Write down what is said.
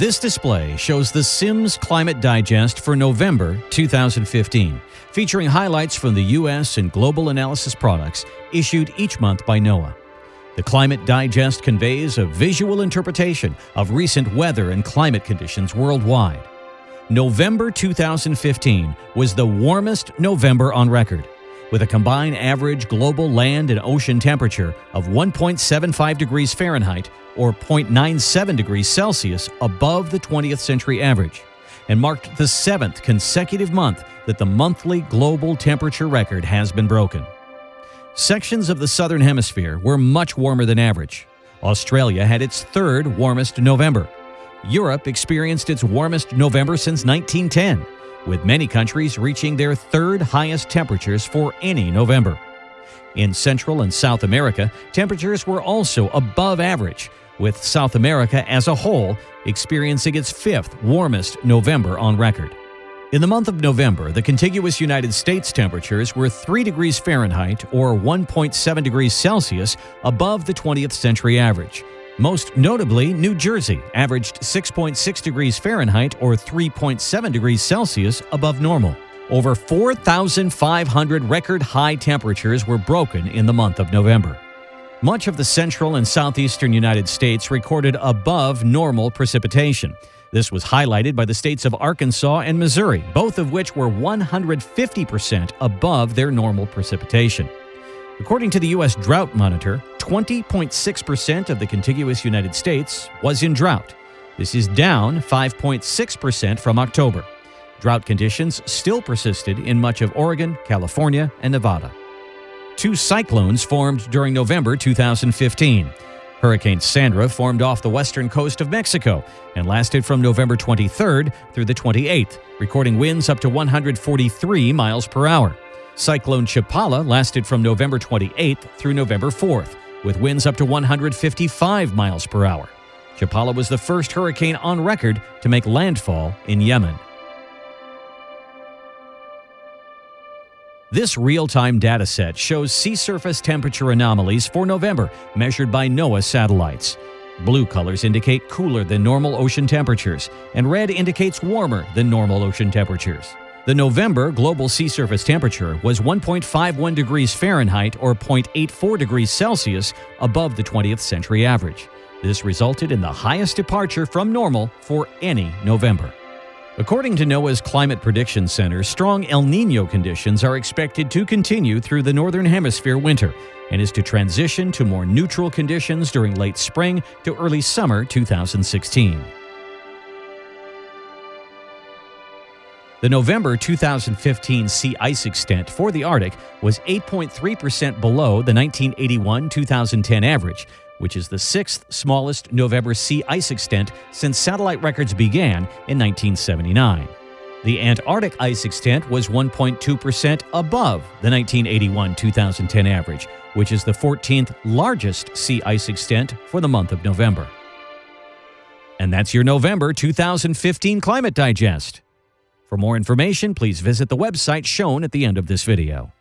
This display shows the Sims Climate Digest for November 2015, featuring highlights from the U.S. and global analysis products issued each month by NOAA. The Climate Digest conveys a visual interpretation of recent weather and climate conditions worldwide. November 2015 was the warmest November on record, with a combined average global land and ocean temperature of 1.75 degrees Fahrenheit or 0.97 degrees Celsius above the 20th century average, and marked the seventh consecutive month that the monthly global temperature record has been broken. Sections of the southern hemisphere were much warmer than average. Australia had its third warmest November. Europe experienced its warmest November since 1910, with many countries reaching their third highest temperatures for any November. In Central and South America, temperatures were also above average, with South America as a whole experiencing its fifth warmest November on record. In the month of November, the contiguous United States temperatures were 3 degrees Fahrenheit or 1.7 degrees Celsius above the 20th century average. Most notably, New Jersey averaged 6.6 degrees Fahrenheit or 3.7 degrees Celsius above normal. Over 4,500 record high temperatures were broken in the month of November. Much of the central and southeastern United States recorded above normal precipitation. This was highlighted by the states of Arkansas and Missouri, both of which were 150% above their normal precipitation. According to the U.S. Drought Monitor, 20.6% of the contiguous United States was in drought. This is down 5.6% from October. Drought conditions still persisted in much of Oregon, California, and Nevada. Two cyclones formed during November 2015. Hurricane Sandra formed off the western coast of Mexico and lasted from November 23rd through the 28th, recording winds up to 143 miles per hour. Cyclone Chapala lasted from November 28th through November 4th, with winds up to 155 miles per hour. Chapala was the first hurricane on record to make landfall in Yemen. This real-time data set shows sea surface temperature anomalies for November measured by NOAA satellites. Blue colors indicate cooler than normal ocean temperatures, and red indicates warmer than normal ocean temperatures. The November global sea surface temperature was 1.51 degrees Fahrenheit or 0.84 degrees Celsius above the 20th century average. This resulted in the highest departure from normal for any November. According to NOAA's Climate Prediction Center, strong El Nino conditions are expected to continue through the Northern Hemisphere winter and is to transition to more neutral conditions during late spring to early summer 2016. The November 2015 sea ice extent for the Arctic was 8.3% below the 1981 2010 average, which is the sixth smallest November sea ice extent since satellite records began in 1979. The Antarctic ice extent was 1.2% above the 1981 2010 average, which is the 14th largest sea ice extent for the month of November. And that's your November 2015 Climate Digest. For more information, please visit the website shown at the end of this video.